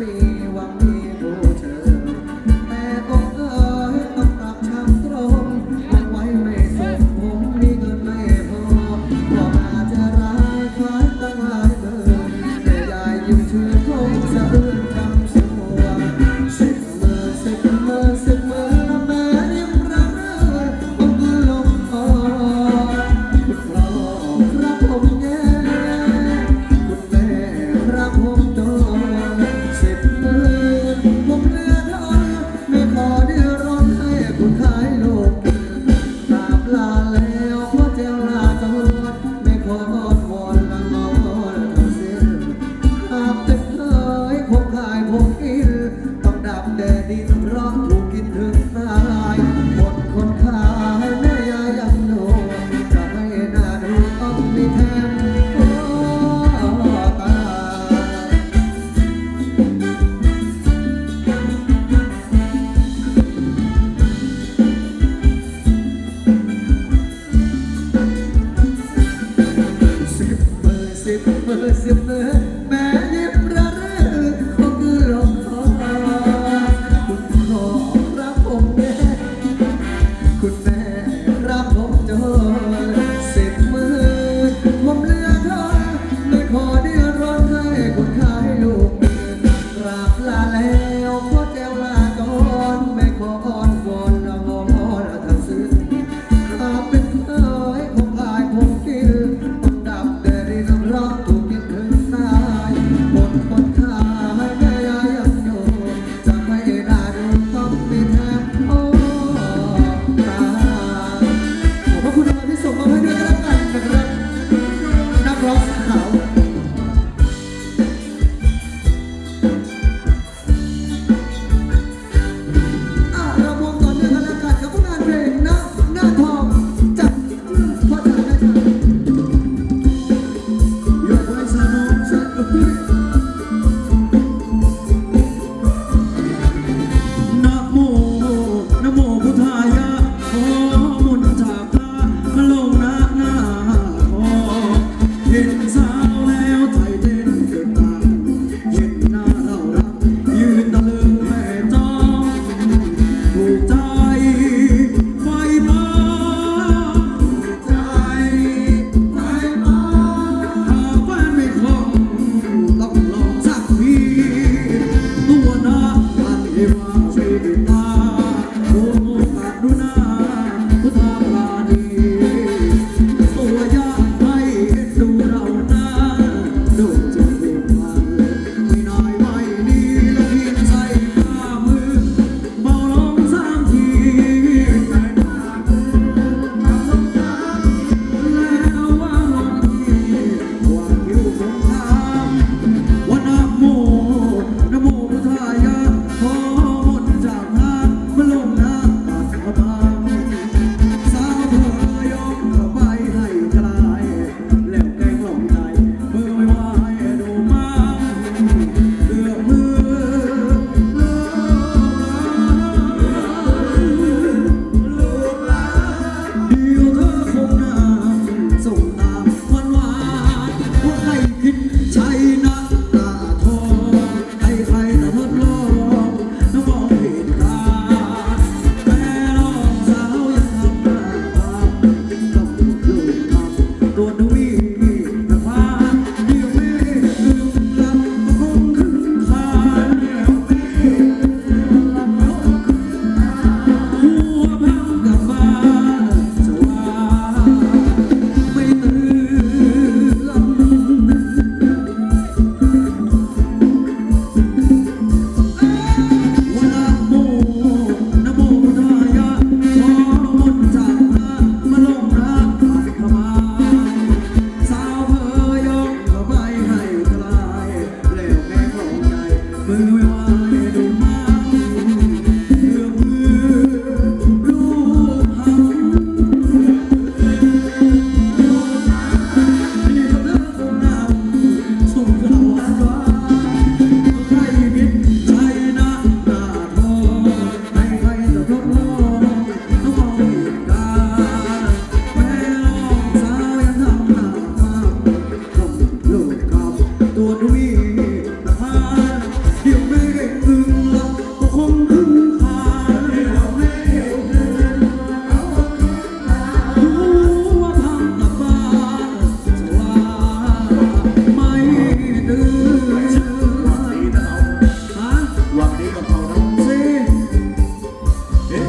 me one.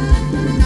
Thank you.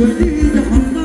对忆的